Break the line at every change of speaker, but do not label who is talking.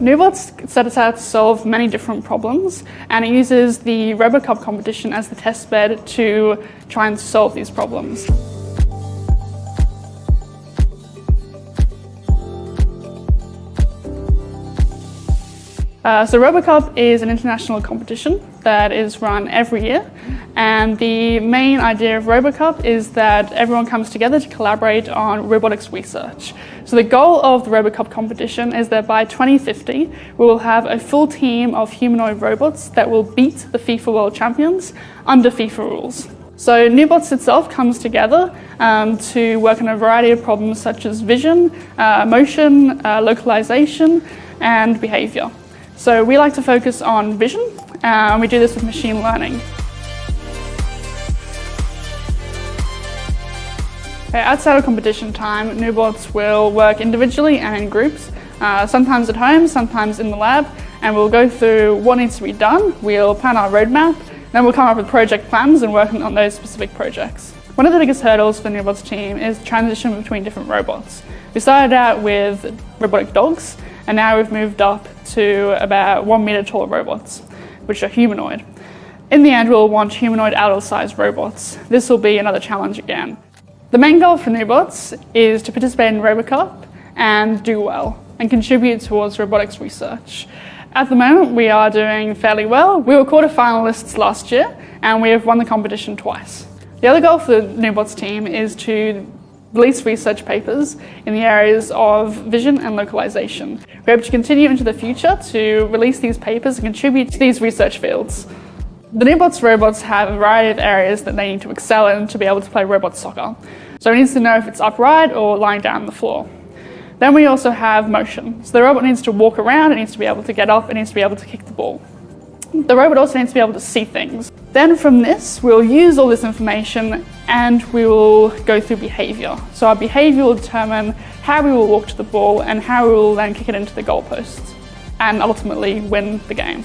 Nubots set out to solve many different problems and it uses the RoboCup competition as the test bed to try and solve these problems. Uh, so RoboCup is an international competition that is run every year and the main idea of RoboCup is that everyone comes together to collaborate on robotics research. So the goal of the RoboCup competition is that by 2050 we will have a full team of humanoid robots that will beat the FIFA World Champions under FIFA rules. So Nubots itself comes together um, to work on a variety of problems such as vision, uh, motion, uh, localization and behavior. So we like to focus on vision and we do this with machine learning. Outside of competition time, Nubots will work individually and in groups, uh, sometimes at home, sometimes in the lab, and we'll go through what needs to be done, we'll plan our roadmap, then we'll come up with project plans and work on those specific projects. One of the biggest hurdles for the Nubots team is transition between different robots. We started out with robotic dogs, and now we've moved up to about one meter tall robots, which are humanoid. In the end, we'll want humanoid adult-sized robots. This will be another challenge again. The main goal for Nubots is to participate in RoboCup and do well and contribute towards robotics research. At the moment, we are doing fairly well. We were quarter-finalists last year and we have won the competition twice. The other goal for the Nubots team is to release research papers in the areas of vision and localization. We hope to continue into the future to release these papers and contribute to these research fields. The Nubots robots have a variety of areas that they need to excel in to be able to play robot soccer. So it needs to know if it's upright or lying down on the floor. Then we also have motion. So the robot needs to walk around, it needs to be able to get up, it needs to be able to kick the ball. The robot also needs to be able to see things. Then from this, we'll use all this information and we will go through behavior. So our behavior will determine how we will walk to the ball and how we will then kick it into the goalposts and ultimately win the game.